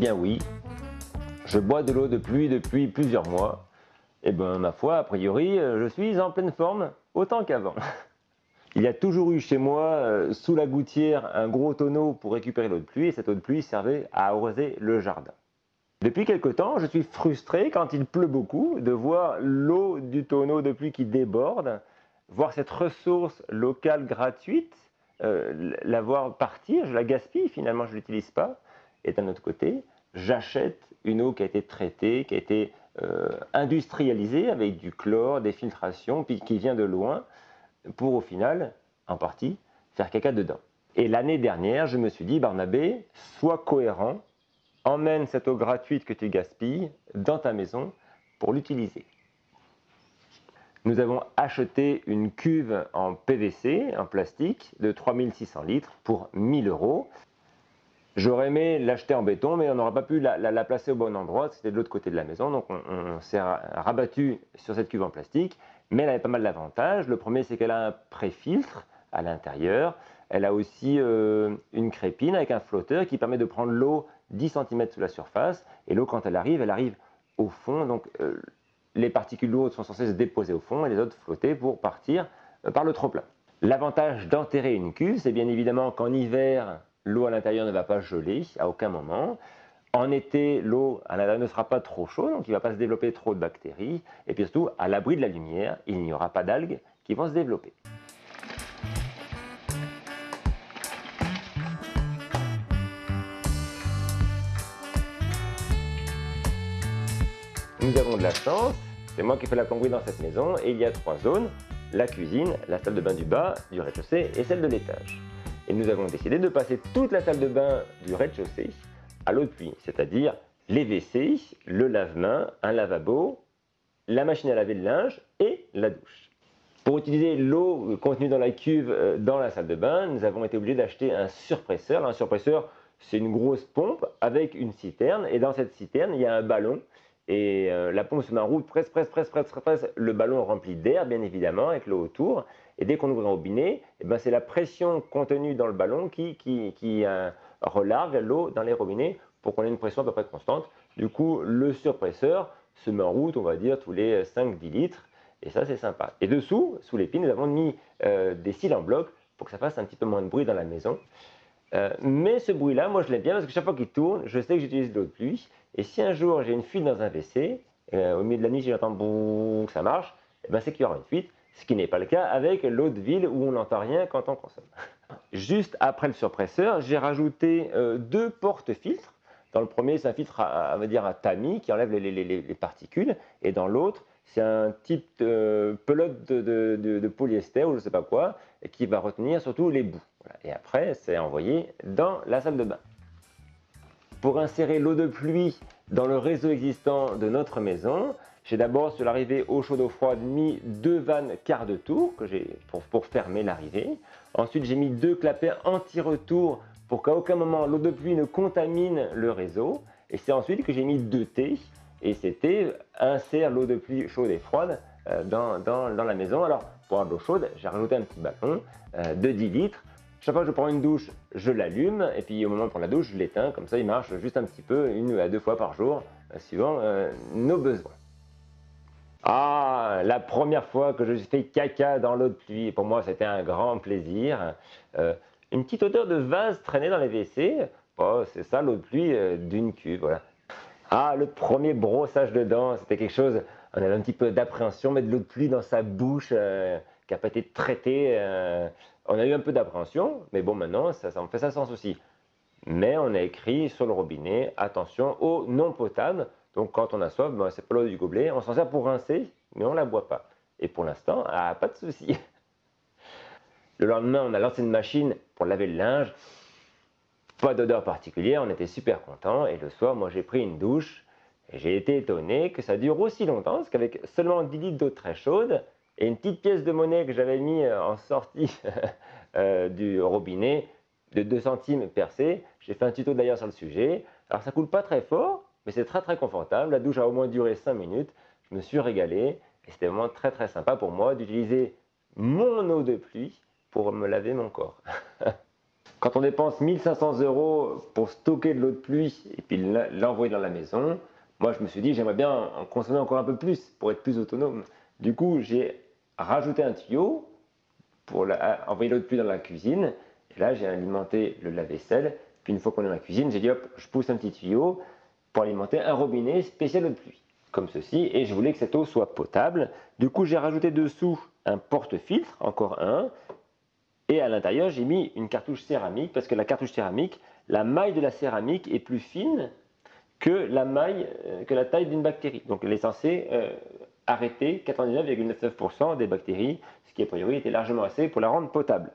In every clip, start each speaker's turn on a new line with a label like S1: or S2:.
S1: bien oui, je bois de l'eau de pluie depuis plusieurs mois. Eh bien ma foi, a priori, euh, je suis en pleine forme, autant qu'avant. Il y a toujours eu chez moi, euh, sous la gouttière, un gros tonneau pour récupérer l'eau de pluie, et cette eau de pluie servait à arroser le jardin. Depuis quelque temps, je suis frustré quand il pleut beaucoup de voir l'eau du tonneau de pluie qui déborde, voir cette ressource locale gratuite, euh, la voir partir, je la gaspille, finalement je ne l'utilise pas. Et d'un autre côté, j'achète une eau qui a été traitée, qui a été euh, industrialisée avec du chlore, des filtrations, puis qui vient de loin, pour au final, en partie, faire caca dedans. Et l'année dernière, je me suis dit, Barnabé, sois cohérent, emmène cette eau gratuite que tu gaspilles dans ta maison pour l'utiliser. Nous avons acheté une cuve en PVC, en plastique, de 3600 litres pour 1000 euros. J'aurais aimé l'acheter en béton, mais on n'aurait pas pu la, placer au bon endroit, c'était de l'autre côté de la maison, donc on, s'est rabattu sur cette cuve en plastique, mais elle avait pas mal d'avantages. Le premier, c'est qu'elle a un pré-filtre à l'intérieur, elle a aussi euh, une crépine avec un flotteur qui permet de prendre l'eau 10 cm sous la surface, et l'eau, quand elle arrive, elle arrive au fond, donc euh, les particules lourdes sont censées se déposer au fond et les autres flotter pour partir euh, par le trop-plein. L'avantage d'enterrer une cuve, c'est bien évidemment qu'en hiver, l'eau à l'intérieur ne va pas geler à aucun moment. En été, l'eau à l'intérieur ne sera pas trop chaude, donc il ne va pas se développer trop de bactéries. Et puis surtout, à l'abri de la lumière, il n'y aura pas d'algues qui vont se développer. Nous avons de la chance, c'est moi qui fais la plomberie dans cette maison, et il y a trois zones, la cuisine, la salle de bain du bas, du rez-de-chaussée et celle de l'étage. Et nous avons décidé de passer toute la salle de bain du rez-de-chaussée à l'eau de pluie, c'est-à-dire les WC, le lave-main, un lavabo, la machine à laver le linge et la douche. Pour utiliser l'eau contenue dans la cuve euh, dans la salle de bain, nous avons été obligés d'acheter un surpresseur. Un surpresseur, c'est une grosse pompe avec une citerne et dans cette citerne, il y a un ballon et euh, la pompe se met en route, presse, presse, presse, presse, presse, le ballon rempli d'air bien évidemment avec l'eau autour et dès qu'on ouvre un robinet, eh ben, c'est la pression contenue dans le ballon qui, qui, euh, relargue l'eau dans les robinets pour qu'on ait une pression à peu près constante. Du coup, le surpresseur se met en route, on va dire, tous les 5-10 litres. Et ça, c'est sympa. Et dessous, sous les nous avons mis euh, des cils en bloc pour que ça fasse un petit peu moins de bruit dans la maison. Euh, mais ce bruit-là, moi, je l'aime bien parce que chaque fois qu'il tourne, je sais que j'utilise de l'eau de pluie. Et si un jour, j'ai une fuite dans un WC, au milieu de la nuit, j'entends boum, ça marche, eh ben, c'est qu'il y aura une fuite ce qui n'est pas le cas avec l'eau de ville où on n'entend rien quand on consomme. Juste après le surpresseur, j'ai rajouté euh, deux porte-filtres. Dans le premier, c'est un filtre à, dire à tamis qui enlève les, particules, et dans l'autre, c'est un type de pelote de, polyester ou je ne sais pas quoi, qui va retenir surtout les bouts. Et après, c'est envoyé dans la salle de bain. Pour insérer l'eau de pluie dans le réseau existant de notre maison, j'ai d'abord, sur l'arrivée au chaud d'eau froide, mis deux vannes quart de tour que pour, pour fermer l'arrivée. Ensuite, j'ai mis deux clapets anti-retour pour qu'à aucun moment l'eau de pluie ne contamine le réseau. Et c'est ensuite que j'ai mis deux T et c'était insère l'eau de pluie chaude et froide euh, dans, dans, la maison. Alors, pour avoir de l'eau chaude, j'ai rajouté un petit ballon euh, de 10 litres. Chaque fois que je prends une douche, je l'allume et puis au moment de prendre la douche, je l'éteins. Comme ça, il marche juste un petit peu, une à deux fois par jour, euh, suivant nos besoins. Ah, la première fois que je fait caca dans l'eau de pluie, pour moi c'était un grand plaisir. Euh, une petite odeur de vase traînait dans les WC, oh, c'est ça l'eau de pluie euh, d'une cuve, voilà. Ah, le premier brossage de dents, c'était quelque chose, on avait un petit peu d'appréhension, mettre de l'eau de pluie dans sa bouche euh, qui n'a pas été traitée, on a eu un peu d'appréhension, mais bon maintenant ça, ça fait ça sans souci. Mais on a écrit sur le robinet, attention, eau non potable, Donc quand on a soif, ben, c'est pas l'eau du gobelet. On s'en sert pour rincer, mais on ne la boit pas. Et pour l'instant, ah, pas de souci. Le lendemain, on a lancé une machine pour laver le linge. Pas d'odeur particulière, on était super contents. Et le soir, moi, j'ai pris une douche. J'ai été étonné que ça dure aussi longtemps, parce qu'avec seulement 10 litres d'eau très chaude et une petite pièce de monnaie que j'avais mis euh, en sortie euh, du robinet de 2 centimes percé, j'ai fait un tuto d'ailleurs sur le sujet. Alors ça coule pas très fort, mais c'est très très confortable. La douche a au moins duré 5 minutes. Je me suis régalé et c'était vraiment très très sympa pour moi d'utiliser mon eau de pluie pour me laver mon corps. Quand on dépense 1500 euros pour stocker de l'eau de pluie et puis l'envoyer dans la maison, moi je me suis dit j'aimerais bien en consommer encore un peu plus pour être plus autonome. Du coup j'ai rajouté un tuyau pour envoyer l'eau de pluie dans la cuisine. Et là j'ai alimenté le lave-vaisselle. Puis une fois qu'on est dans la cuisine, j'ai dit hop, je pousse un petit tuyau pour alimenter un robinet spécial de pluie. Comme ceci, et je voulais que cette eau soit potable. Du coup, j'ai rajouté dessous un porte-filtre, encore un, et à l'intérieur, j'ai mis une cartouche céramique parce que la cartouche céramique, la maille de la céramique est plus fine que la euh, taille d'une bactérie. Donc elle est censée euh, arrêter 99,99% des bactéries, ce qui a priori était largement assez pour la rendre potable.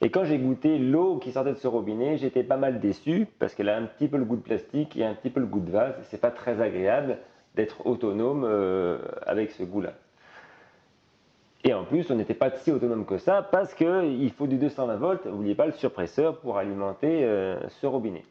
S1: Et quand j'ai goûté l'eau qui sortait de ce robinet, j'étais pas mal déçu parce qu'elle a un petit peu le goût de plastique et un petit peu le goût de vase. C'est pas très agréable d'être autonome euh, avec ce goût-là. Et en plus, on n'était pas si autonome que ça parce qu'il faut du 220 volts, n'oubliez pas le surpresseur pour alimenter euh, ce robinet.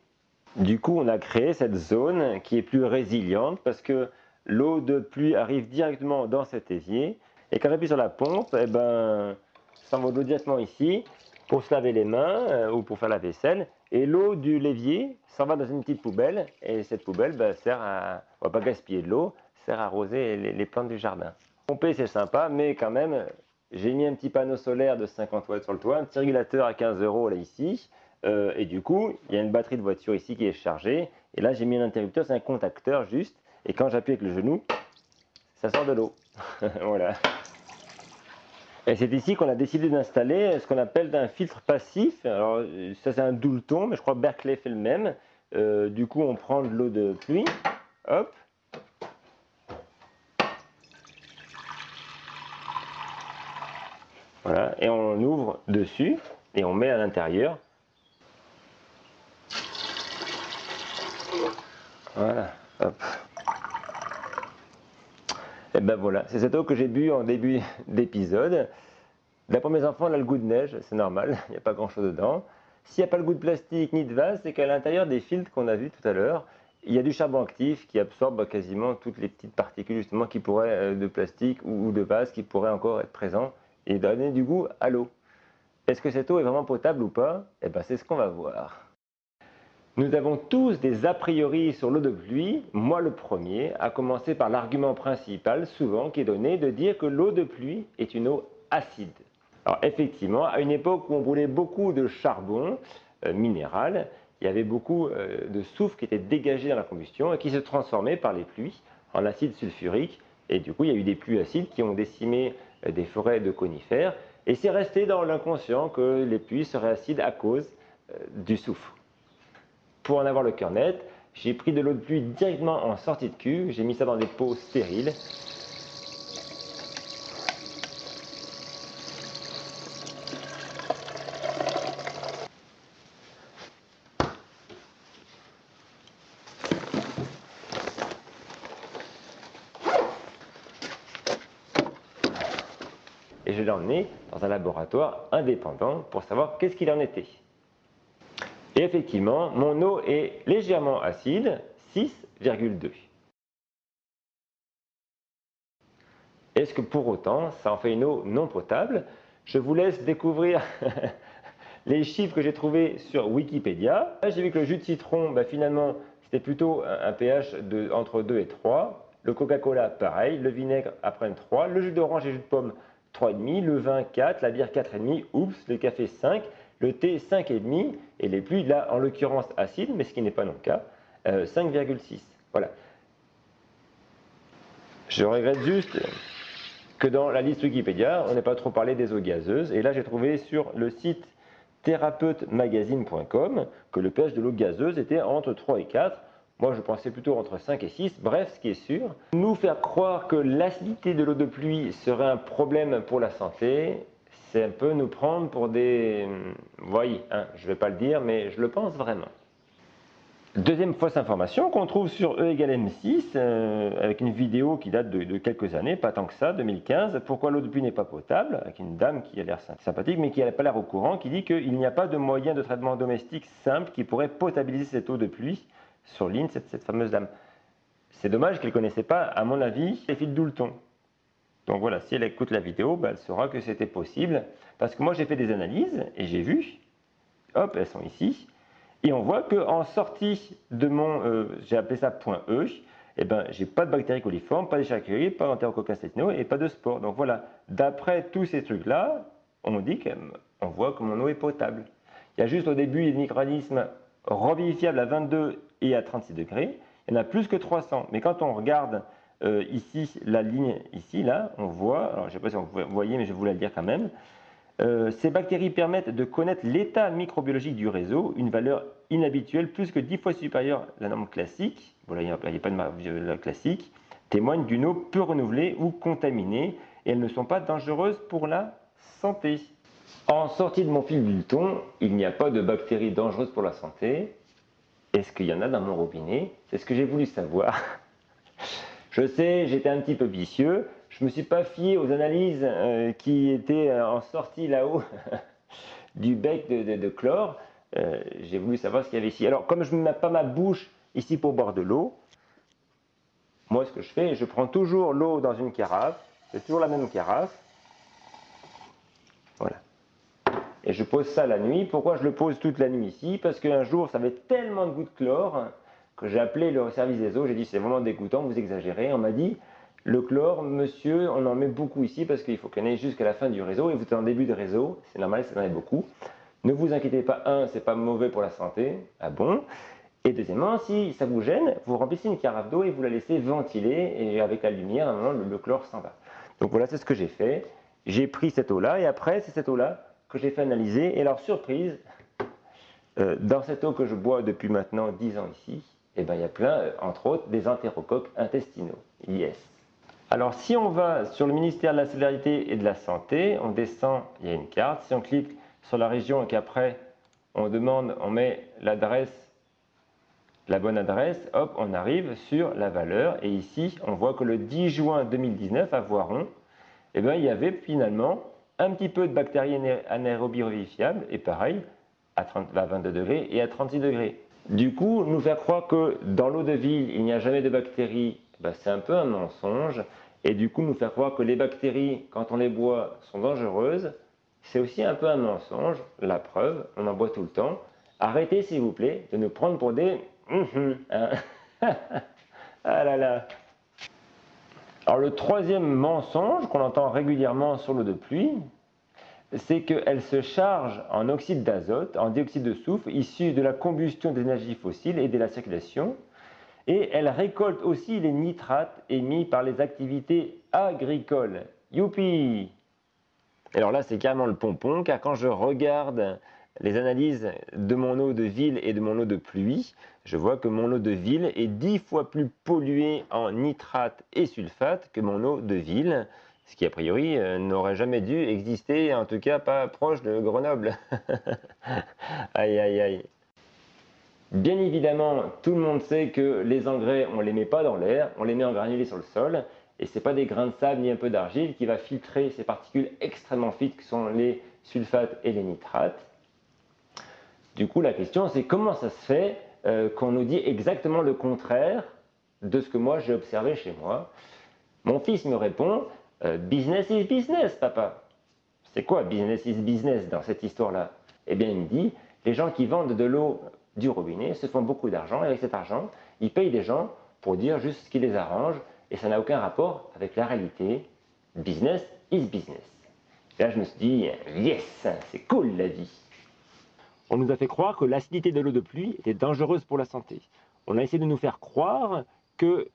S1: Du coup, on a créé cette zone qui est plus résiliente parce que l'eau de pluie arrive directement dans cet évier. Et quand j'appuie sur la pompe, eh ben, ça envoie de l'eau directement ici pour se laver les mains euh, ou pour faire la vaisselle. Et l'eau du l'évier s'en va dans une petite poubelle. Et cette poubelle ben, sert à, on va pas gaspiller de l'eau, sert à arroser les plantes du jardin. Pomper, c'est sympa, mais quand même, j'ai mis un petit panneau solaire de 50 watts sur le toit, un petit régulateur à 15 euros là ici, euh, et du coup, il y a une batterie de voiture ici qui est chargée, et là j'ai mis un interrupteur, c'est un contacteur juste, et quand j'appuie avec le genou, ça sort de l'eau. voilà. Et c'est ici qu'on a décidé d'installer ce qu'on appelle un filtre passif. Alors ça c'est un Doulton, mais je crois que Berkeley fait le même. Euh, du coup on prend de l'eau de pluie, hop, Voilà, et on ouvre dessus et on met à l'intérieur. Voilà, hop. Et ben voilà, c'est cette eau que j'ai bu en début d'épisode. D'après mes enfants, elle a le goût de neige, c'est normal, il n'y a pas grand chose dedans. S'il n'y a pas le goût de plastique ni de vase, c'est qu'à l'intérieur des filtres qu'on a vus tout à l'heure, il y a du charbon actif qui absorbe quasiment toutes les petites particules justement qui pourraient euh, de plastique ou de vase qui pourraient encore être présents et donner du goût à l'eau. Est-ce que cette eau est vraiment potable ou pas? Eh bien, c'est ce qu'on va voir. Nous avons tous des a priori sur l'eau de pluie, moi le premier, à commencer par l'argument principal, souvent, qui est donné de dire que l'eau de pluie est une eau acide. Alors effectivement, à une époque où on brûlait beaucoup de charbon euh, minéral, il y avait beaucoup euh, de soufre qui était dégagé dans la combustion et qui se transformait par les pluies en acide sulfurique. Et du coup, il y a eu des pluies acides qui ont décimé euh, des forêts de conifères. Et c'est resté dans l'inconscient que les puits seraient acides à cause du soufre. Pour en avoir le cœur net, j'ai pris de l'eau de pluie directement en sortie de cuve, j'ai mis ça dans des pots stériles et je l'ai emmené dans un laboratoire indépendant pour savoir qu'est-ce qu'il en était. Effectivement, mon eau est légèrement acide, 6,2. Est-ce que pour autant, ça en fait une eau non potable? Je vous laisse découvrir les chiffres que j'ai trouvés sur Wikipédia. J'ai vu que le jus de citron, bah, finalement, c'était plutôt un pH entre 2 et 3. Le Coca-Cola, pareil. Le vinaigre, après 3. Le jus d'orange et jus de pomme, 3,5, le vin 4, la bière 4,5, oups, le café 5, le thé 5,5 et les pluies, là en l'occurrence acides, mais ce qui n'est pas non cas, 5,6. Euh, voilà. Je regrette juste que dans la liste Wikipédia, on n'ait pas trop parlé des eaux gazeuses. Et là, j'ai trouvé sur le site thérapeute-magazine.com que le pH de l'eau gazeuse était entre 3 et 4. Moi, je pensais plutôt entre 5 et 6. Bref, ce qui est sûr, nous faire croire que l'acidité de l'eau de pluie serait un problème pour la santé, c'est un peu nous prendre pour des... Vous voyez, hein, je ne vais pas le dire, mais je le pense vraiment. Deuxième fausse information qu'on trouve sur E égale M6, euh, avec une vidéo qui date de, quelques années, pas tant que ça, 2015, pourquoi l'eau de pluie n'est pas potable, avec une dame qui a l'air sympathique, mais qui n'a pas l'air au courant, qui dit qu'il n'y a pas de moyen de traitement domestique simple qui pourrait potabiliser cette eau de pluie, sur ligne, cette, cette fameuse dame. C'est dommage qu'elle ne connaissait pas, à mon avis, les fils d'Oulton. Donc voilà, si elle écoute la vidéo, ben, elle saura que c'était possible, parce que moi j'ai fait des analyses, et j'ai vu, hop, elles sont ici, et on voit qu'en sortie de mon, euh, j'ai appelé ça point E, eh ben, j'ai pas de bactéries coliformes, pas d'échachéries, pas d'enterococcus et pas de spores. Donc voilà, d'après tous ces trucs-là, on dit qu'on voit que mon eau est potable. Il y a juste au début des micro-organismes revivifiables à 22 et à 36 degrés. Il y en a plus que 300. Mais quand on regarde euh, ici, la ligne ici, là, on voit, alors je ne sais pas si vous voyez, mais je vais vous la dire quand même, euh, ces bactéries permettent de connaître l'état microbiologique du réseau, une valeur inhabituelle plus que 10 fois supérieure à la norme classique, voilà, il n'y a, pas de valeur classique, témoignent d'une eau peu renouvelée ou contaminée et elles ne sont pas dangereuses pour la santé. En sortie de mon fil Bulleton, il n'y a pas de bactéries dangereuses pour la santé. Est-ce qu'il y en a dans mon robinet? C'est ce que j'ai voulu savoir. Je sais, j'étais un petit peu vicieux, je ne me suis pas fié aux analyses euh, qui étaient euh, en sortie là-haut du bec de, chlore. Euh, j'ai voulu savoir ce qu'il y avait ici. Alors, comme je ne mets pas ma bouche ici pour boire de l'eau, moi, ce que je fais, je prends toujours l'eau dans une carafe. C'est toujours la même carafe. Voilà. Et je pose ça la nuit. Pourquoi je le pose toute la nuit ici? Parce qu'un jour, ça avait tellement de goût de chlore que j'ai appelé le service des eaux. J'ai dit, c'est vraiment dégoûtant, vous exagérez. On m'a dit, le chlore, monsieur, on en met beaucoup ici parce qu'il faut qu'on aille jusqu'à la fin du réseau et vous êtes en début de réseau, c'est normal, ça en est beaucoup. Ne vous inquiétez pas, un, c'est pas mauvais pour la santé, ah bon? Et deuxièmement, si ça vous gêne, vous remplissez une carafe d'eau et vous la laissez ventiler et avec la lumière, à un moment, le, chlore s'en va. Donc voilà, c'est ce que j'ai fait. J'ai pris cette eau-là et après, c'est cette eau-là que j'ai fait analyser. Et alors, surprise, euh, dans cette eau que je bois depuis maintenant 10 ans ici, eh ben, il y a plein, euh, entre autres, des entérocoques intestinaux. Yes alors si on va sur le ministère de la Solidarité et de la Santé, on descend, il y a une carte, si on clique sur la région et qu'après on demande, on met l'adresse, la bonne adresse, hop, on arrive sur la valeur et ici on voit que le 10 juin 2019 à Voiron, eh bien, il y avait finalement un petit peu de bactéries anaérobies revivifiables et pareil à, 30, à 22 degrés et à 36 degrés. Du coup, nous faire croire que dans l'eau de ville, il n'y a jamais de bactéries, ben, c'est un peu un mensonge et du coup nous faire croire que les bactéries, quand on les boit, sont dangereuses, c'est aussi un peu un mensonge. La preuve, on en boit tout le temps. Arrêtez s'il vous plaît de nous prendre pour des... Hein. ah là là Alors le troisième mensonge qu'on entend régulièrement sur l'eau de pluie, c'est qu'elle se charge en oxyde d'azote, en dioxyde de soufre, issu de la combustion d'énergie fossile et de la circulation, et elle récolte aussi les nitrates émis par les activités agricoles. Youpi! Alors là, c'est carrément le pompon, car quand je regarde les analyses de mon eau de ville et de mon eau de pluie, je vois que mon eau de ville est dix fois plus polluée en nitrates et sulfates que mon eau de ville, ce qui a priori euh, n'aurait jamais dû exister, en tout cas pas proche de Grenoble. aïe aïe aïe. Bien évidemment, tout le monde sait que les engrais, on ne les met pas dans l'air, on les met en granulés sur le sol, et ce n'est pas des grains de sable ni un peu d'argile qui va filtrer ces particules extrêmement fines que sont les sulfates et les nitrates. Du coup, la question c'est comment ça se fait euh, qu'on nous dit exactement le contraire de ce que moi j'ai observé chez moi? Mon fils me répond euh, Business is business, papa. C'est quoi business is business dans cette histoire-là? Eh bien, il me dit les gens qui vendent de l'eau du robinet, se font beaucoup d'argent, et avec cet argent, ils payent des gens pour dire juste ce qui les arrange, et ça n'a aucun rapport avec la réalité. Business is business. Et là, je me suis dit, yes, c'est cool la vie. On nous a fait croire que l'acidité de l'eau de pluie était dangereuse pour la santé. On a essayé de nous faire croire qu'il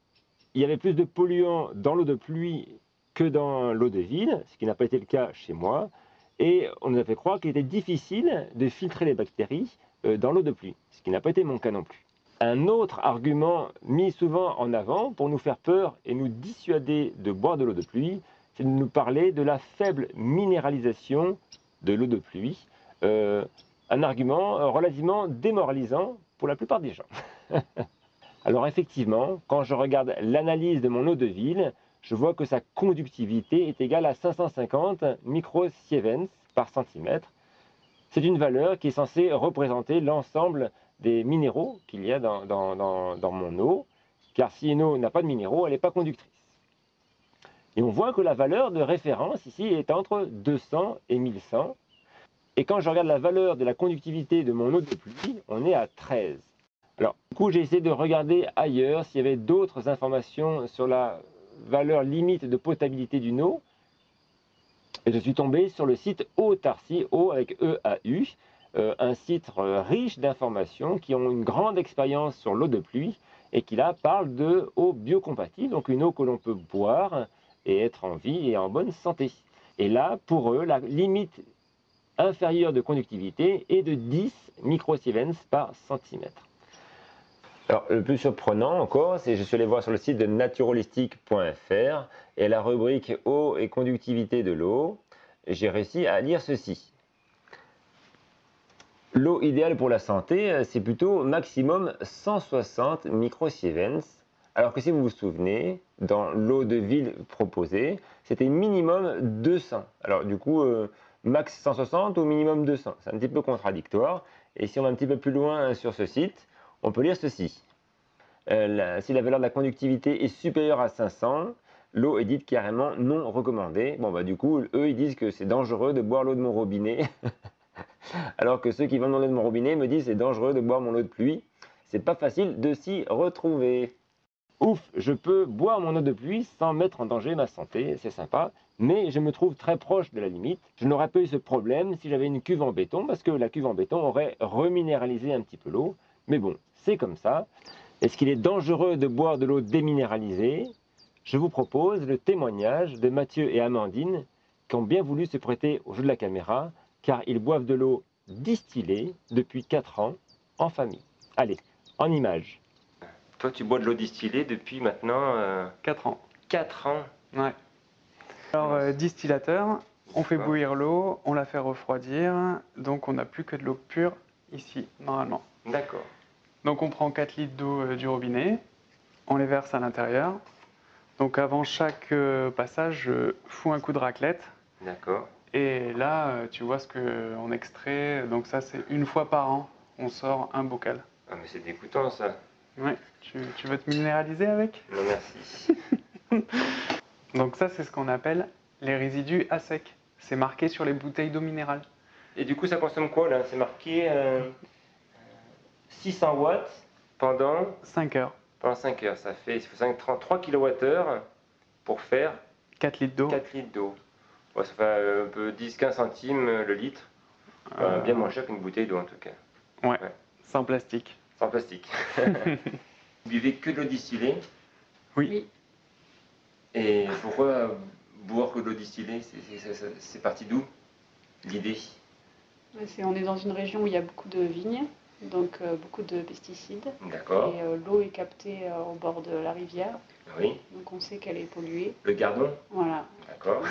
S1: y avait plus de polluants dans l'eau de pluie que dans l'eau de ville, ce qui n'a pas été le cas chez moi. Et on nous a fait croire qu'il était difficile de filtrer les bactéries euh, dans l'eau de pluie, ce qui n'a pas été mon cas non plus. Un autre argument mis souvent en avant pour nous faire peur et nous dissuader de boire de l'eau de pluie, c'est de nous parler de la faible minéralisation de l'eau de pluie. Euh, un argument relativement démoralisant pour la plupart des gens. Alors effectivement, quand je regarde l'analyse de mon eau de ville, je vois que sa conductivité est égale à 550 microsievens par centimètre. C'est une valeur qui est censée représenter l'ensemble des minéraux qu'il y a dans, dans, mon eau, car si une eau n'a pas de minéraux, elle n'est pas conductrice. Et on voit que la valeur de référence ici est entre 200 et 1100. Et quand je regarde la valeur de la conductivité de mon eau de pluie, on est à 13. Alors, du coup, j'ai essayé de regarder ailleurs s'il y avait d'autres informations sur la valeur limite de potabilité d'une eau. Et je suis tombé sur le site Eau-Tarsi, O avec E-A-U, euh, un site euh, riche d'informations qui ont une grande expérience sur l'eau de pluie et qui là parle de eau biocompatible, donc une eau que l'on peut boire et être en vie et en bonne santé. Et là, pour eux, la limite inférieure de conductivité est de 10 microsievens par centimètre. Alors, le plus surprenant encore, c'est je suis allé voir sur le site de naturalistic.fr et la rubrique eau et conductivité de l'eau, j'ai réussi à lire ceci. L'eau idéale pour la santé, c'est plutôt maximum 160 microsievens, alors que si vous vous souvenez, dans l'eau de ville proposée, c'était minimum 200. Alors du coup, euh, max 160 ou minimum 200, c'est un petit peu contradictoire. Et si on va un petit peu plus loin sur ce site, on peut lire ceci. Euh, si la valeur de la conductivité est supérieure à 500, l'eau est dite carrément non recommandée. Bon bah du coup, eux ils disent que c'est dangereux de boire l'eau de mon robinet. Alors que ceux qui vendent mon eau de mon robinet me disent c'est dangereux de boire mon eau de pluie. C'est pas facile de s'y retrouver. Ouf, je peux boire mon eau de pluie sans mettre en danger ma santé, c'est sympa, mais je me trouve très proche de la limite. Je n'aurais pas eu ce problème si j'avais une cuve en béton, parce que la cuve en béton aurait reminéralisé un petit peu l'eau. Mais bon, c'est comme ça. Est-ce qu'il est dangereux de boire de l'eau déminéralisée? Je vous propose le témoignage de Mathieu et Amandine qui ont bien voulu se prêter au jeu de la caméra car ils boivent de l'eau distillée depuis 4 ans en famille. Allez, en image. Toi, tu bois de l'eau distillée depuis maintenant
S2: 4 euh, ans.
S1: 4 ans
S2: Ouais. Alors, euh, distillateur, on fait bouillir l'eau, on la fait refroidir, donc on n'a plus que de l'eau pure ici, normalement.
S1: D'accord.
S2: Donc on prend 4 litres d'eau euh, du robinet, on les verse à l'intérieur. Donc avant chaque passage, je fous un coup de raclette.
S1: D'accord.
S2: Et là, euh, tu vois ce qu'on extrait. Donc ça, c'est une fois par an, on sort un bocal.
S1: Ah mais c'est dégoûtant ça.
S2: Ouais. Tu, veux te minéraliser avec?
S1: Non merci.
S2: donc ça, c'est ce qu'on appelle les résidus à sec. C'est marqué sur les bouteilles d'eau minérale.
S1: Et du coup, ça consomme quoi là? C'est marqué 600 euh, watts pendant
S2: 5 heures.
S1: Pendant 5 heures, ça fait il faut 3 kWh pour faire
S2: 4 litres d'eau.
S1: 4 litres d'eau ça fait un peu 10-15 centimes euh, le litre. Euh, bien moins cher qu'une bouteille d'eau en tout cas.
S2: Ouais, sans plastique.
S1: Sans plastique. Vous buvez que de l'eau distillée?
S2: Oui.
S1: Et pourquoi boire que de l'eau distillée C'est parti d'où l'idée?
S3: On est dans une région où il y a beaucoup de vignes, donc euh, beaucoup de pesticides.
S1: D'accord.
S3: Et l'eau est captée au bord de la rivière.
S1: Oui.
S3: Donc on sait qu'elle est polluée.
S1: Le gardon
S3: Voilà.
S1: D'accord.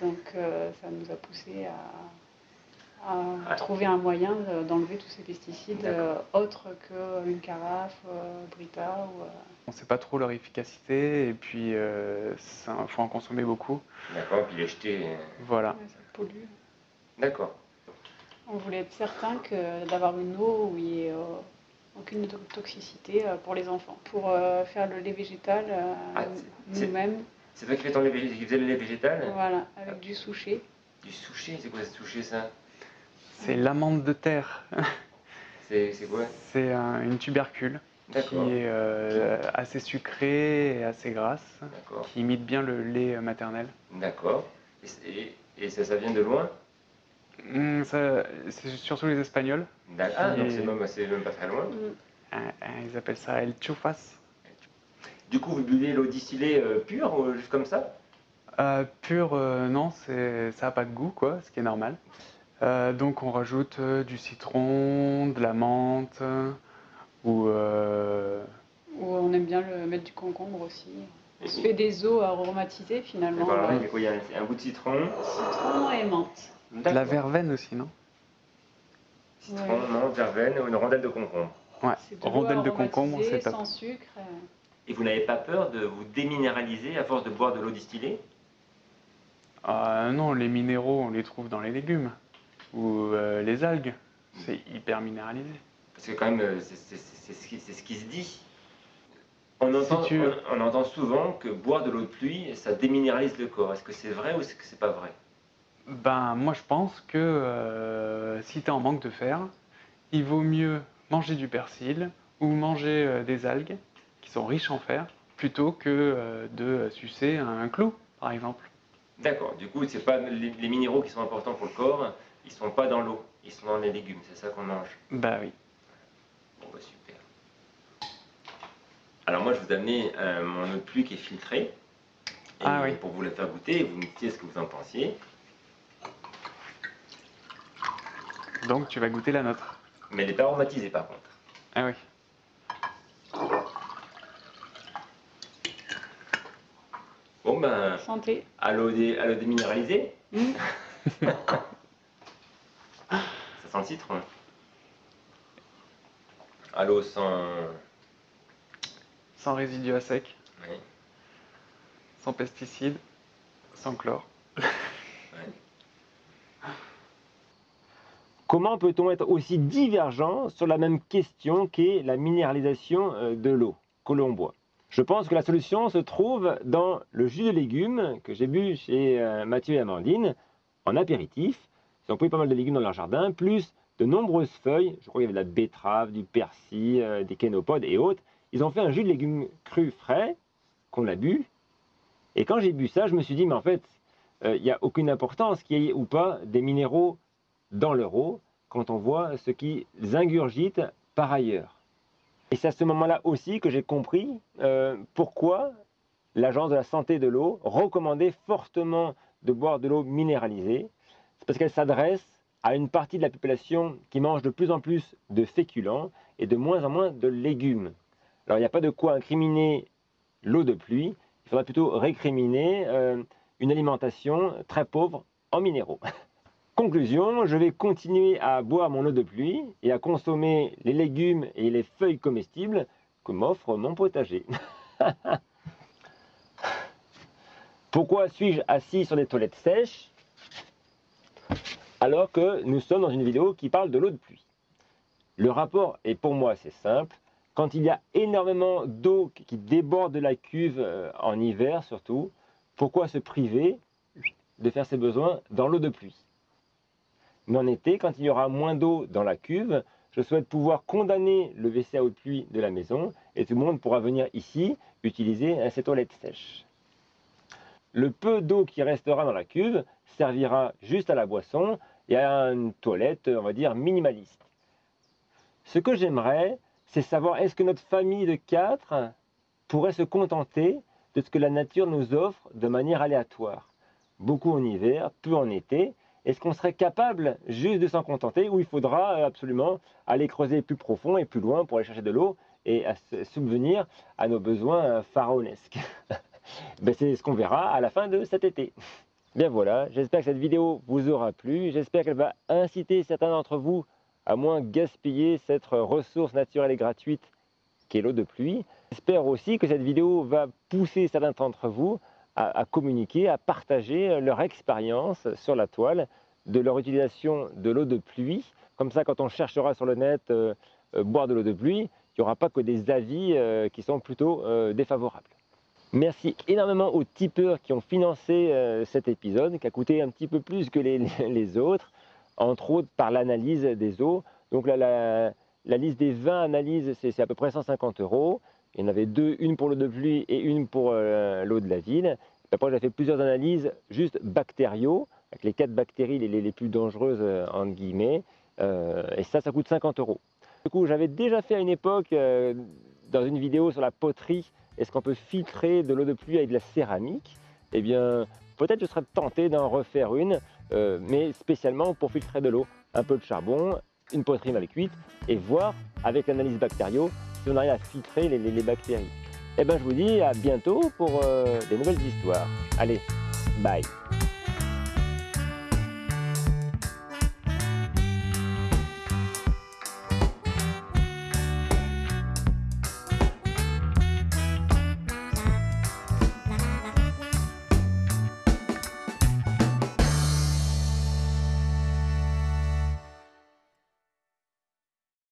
S3: Donc euh, ça nous a poussé à, trouver un moyen d'enlever tous ces pesticides euh, autres qu'une carafe, euh, Brita. Ou,
S2: On ne sait pas trop leur efficacité et puis il faut en consommer beaucoup.
S1: D'accord, puis les jeter.
S2: Voilà.
S3: ça pollue.
S1: D'accord.
S3: On voulait être certain d'avoir une eau où il n'y ait aucune toxicité pour les enfants. Pour faire le lait végétal ah, nous-mêmes,
S1: c'est toi qui, fais ton lait, faisais le lait végétal?
S3: Voilà, avec du souché.
S1: Du souché? C'est quoi ce souché ça?
S2: C'est l'amande de terre.
S1: C'est quoi?
S2: C'est une tubercule qui est euh, assez sucrée et assez grasse, qui imite bien le lait maternel.
S1: D'accord. Et, ça, ça vient de loin?
S2: Hum, C'est surtout les Espagnols.
S1: D'accord, ah, donc c'est même, même, pas très loin.
S2: Euh, euh, ils appellent ça el chufas.
S1: Du coup, vous buvez l'eau distillée euh, pure, euh, juste comme ça?
S2: Euh, Pure, non, ça n'a pas de goût, quoi, ce qui est normal. donc on rajoute du citron, de la menthe Ou, euh,
S3: Ou on aime bien le mettre du concombre aussi. On se fait des eaux aromatisées finalement.
S1: Voilà, il y a quoi Il y a un, un bout de citron.
S3: Citron et menthe.
S2: De la verveine aussi, non?
S1: Citron,
S3: Ouais.
S1: menthe, verveine ou une rondelle de concombre.
S2: Ouais, rondelle de concombre, c'est top.
S3: sans sucre. euh.
S1: Et vous n'avez pas peur de vous déminéraliser à force de boire de l'eau distillée?
S2: Ah non, les minéraux, on les trouve dans les légumes. Ou euh, les algues. C'est hyper minéralisé.
S1: Parce que quand même, euh, c'est ce, qui- c'est ce qui se dit. On entend,
S2: tu-
S1: on, on entend souvent que boire de l'eau de pluie, ça déminéralise le corps. Est-ce que c'est vrai ou est-ce que c'est pas vrai?
S2: Ben, moi, je pense que euh, si tu es en manque de fer, il vaut mieux manger du persil ou manger euh, des algues qui sont riches en fer plutôt que euh, de sucer un clou, par exemple.
S1: D'accord, du coup, c'est pas les, les minéraux qui sont importants pour le corps, ils sont pas dans l'eau, ils sont dans les légumes, c'est ça qu'on mange.
S2: Bah oui.
S1: Bon, bah super. Alors, moi, je vous euh, mon eau de pluie qui est filtrée. Et
S2: Ah oui.
S1: Pour vous la faire goûter, et vous me disiez ce que vous en pensiez.
S2: Donc, tu vas goûter la nôtre.
S1: Mais elle n'est pas aromatisée par contre.
S2: Ah oui.
S1: Bon, ben,
S3: Santé.
S1: à l'eau dé- déminéralisée,
S3: Mm.
S1: ça sent le citron. À l'eau sans.
S2: Sans résidus à sec,
S1: ouais.
S2: sans pesticides, sans chlore.
S1: Comment peut-on être aussi divergent sur la même question qu'est la minéralisation euh, de l'eau que l'on boit Je pense que la solution se trouve dans le jus de légumes que j'ai bu chez euh, Mathieu et Amandine en apéritif. Ils ont pris pas mal de légumes dans leur jardin, plus de nombreuses feuilles. Je crois qu'il y avait de la betterave, du persil, euh, des kénopodes et autres. Ils ont fait un jus de légumes crus frais qu'on a bu. Et quand j'ai bu ça, je me suis dit, mais en fait, il n'y a aucune importance qu'il y ait ou pas des minéraux dans leur eau quand on voit ce qu'ils ingurgitent par ailleurs. Et c'est à ce moment-là aussi que j'ai compris euh, pourquoi l'Agence de la santé de l'eau recommandait fortement de boire de l'eau minéralisée. C'est parce qu'elle s'adresse à une partie de la population qui mange de plus en plus de féculents et de moins en moins de légumes. Alors il n'y a pas de quoi incriminer l'eau de pluie, il faudrait plutôt récriminer euh, une alimentation très pauvre en minéraux. Conclusion, je vais continuer à boire mon eau de pluie et à consommer les légumes et les feuilles comestibles que m'offre mon potager. Pourquoi suis-je assis sur des toilettes sèches alors que nous sommes dans une vidéo qui parle de l'eau de pluie? Le rapport est pour moi c'est simple. Quand il y a énormément d'eau qui déborde de la cuve euh, en hiver surtout, pourquoi se priver de faire ses besoins dans l'eau de pluie? Mais en été, quand il y aura moins d'eau dans la cuve, je souhaite pouvoir condamner le WC à eau de pluie de la maison et tout le monde pourra venir ici utiliser euh, ces toilettes sèches. Le peu d'eau qui restera dans la cuve servira juste à la boisson et à une toilette, on va dire, minimaliste. Ce que j'aimerais, c'est savoir est-ce que notre famille de quatre pourrait se contenter de ce que la nature nous offre de manière aléatoire? Beaucoup en hiver, peu en été, est-ce qu'on serait capable juste de s'en contenter ou il faudra absolument aller creuser plus profond et plus loin pour aller chercher de l'eau et à subvenir à nos besoins pharaonesques? Ben, C'est ce qu'on verra à la fin de cet été. Bien voilà, j'espère que cette vidéo vous aura plu. J'espère qu'elle va inciter certains d'entre vous à moins gaspiller cette ressource naturelle et gratuite qu'est l'eau de pluie. J'espère aussi que cette vidéo va pousser certains d'entre vous à, communiquer, à partager leur expérience sur la toile de leur utilisation de l'eau de pluie. Comme ça, quand on cherchera sur le net euh, euh, boire de l'eau de pluie, il n'y aura pas que des avis euh, qui sont plutôt défavorables. Merci énormément aux tipeurs qui ont financé euh, cet épisode, qui a coûté un petit peu plus que les, autres, entre autres par l'analyse des eaux. Donc la, la liste des 20 analyses, c'est à peu près 150 euros. Il y en avait deux, une pour l'eau de pluie et une pour euh, l'eau de la ville. Après, j'ai fait plusieurs analyses juste bactériaux, avec les quatre bactéries les, plus dangereuses, euh, entre guillemets. Euh, et ça, ça coûte 50 euros. Du coup, j'avais déjà fait à une époque, dans une vidéo sur la poterie, est-ce qu'on peut filtrer de l'eau de pluie avec de la céramique? Eh bien, peut-être je serais tenté d'en refaire une, mais spécialement pour filtrer de l'eau. Un peu de charbon, une poterie avec 8 et voir avec l'analyse bactériaux si on arrive à filtrer les, bactéries. Et eh ben je vous dis à bientôt pour euh, des nouvelles histoires. Allez, bye